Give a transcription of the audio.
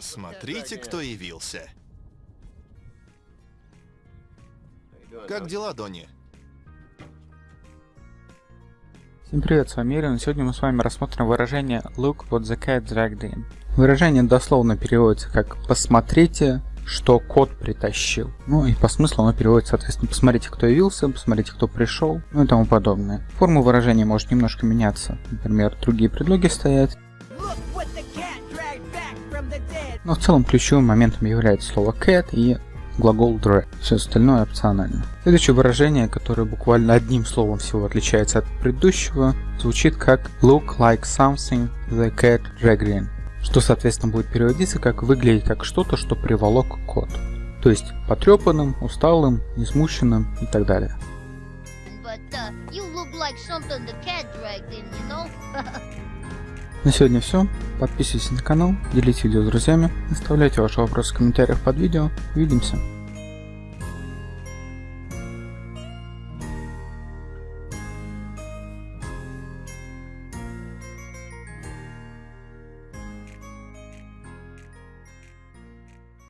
Посмотрите, кто явился. Как дела, Донни? Всем привет, с вами Ирин. Сегодня мы с вами рассмотрим выражение Look what the cat dragged in. Выражение дословно переводится как «посмотрите, что кот притащил». Ну и по смыслу оно переводится, соответственно, «посмотрите, кто явился», «посмотрите, кто пришел», ну и тому подобное. Форма выражения может немножко меняться. Например, другие предлоги стоят. Но в целом ключевым моментом является слово cat и глагол drag. Все остальное опционально. Следующее выражение, которое буквально одним словом всего отличается от предыдущего, звучит как look like something the cat dragged in, что соответственно будет переводиться как выглядеть как что-то, что приволок кот. То есть потрепанным, усталым, несмущенным и так далее. На сегодня все. Подписывайтесь на канал, делитесь видео с друзьями, оставляйте ваши вопросы в комментариях под видео. Увидимся.